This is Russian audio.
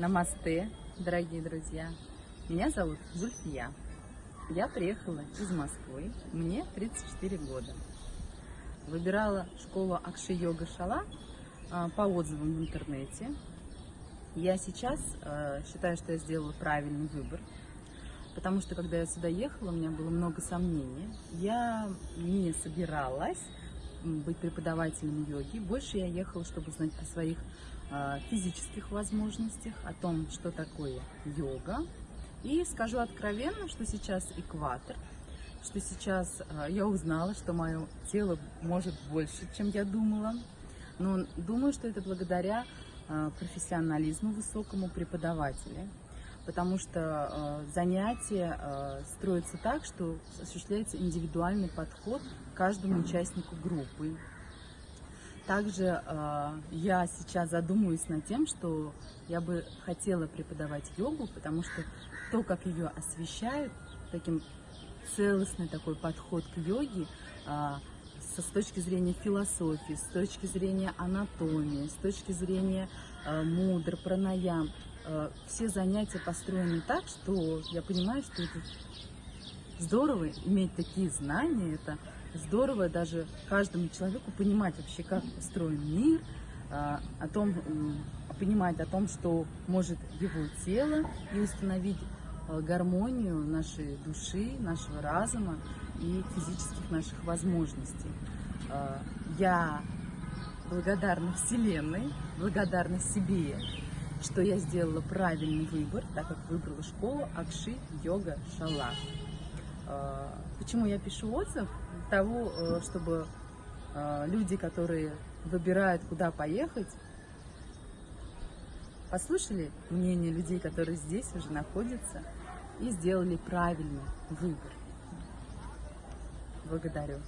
Намасте, дорогие друзья. Меня зовут Зульфия. Я приехала из Москвы. Мне 34 года. Выбирала школу Акши Йога Шала а, по отзывам в интернете. Я сейчас э, считаю, что я сделала правильный выбор, потому что когда я сюда ехала, у меня было много сомнений. Я не собиралась быть преподавателем йоги. Больше я ехала, чтобы узнать о своих э, физических возможностях, о том, что такое йога. И скажу откровенно, что сейчас экватор, что сейчас э, я узнала, что мое тело может больше, чем я думала. Но думаю, что это благодаря э, профессионализму высокому преподавателя потому что э, занятия э, строятся так, что осуществляется индивидуальный подход к каждому участнику группы. Также э, я сейчас задумываюсь над тем, что я бы хотела преподавать йогу, потому что то, как ее освещают, таким целостный такой подход к йоге, э, с точки зрения философии, с точки зрения анатомии, с точки зрения э, мудр, пранаям, Э, все занятия построены так, что я понимаю, что это здорово иметь такие знания, это здорово даже каждому человеку понимать вообще, как устроен мир, э, о том, понимать о том, что может его тело, и установить гармонию нашей души, нашего разума и физических наших возможностей. Я благодарна Вселенной, благодарна себе что я сделала правильный выбор, так как выбрала школу Акши Йога Шала. А, почему я пишу отзыв? Для того, э, чтобы э, люди, которые выбирают, куда поехать, послушали мнение людей, которые здесь уже находятся, и сделали правильный выбор. Благодарю.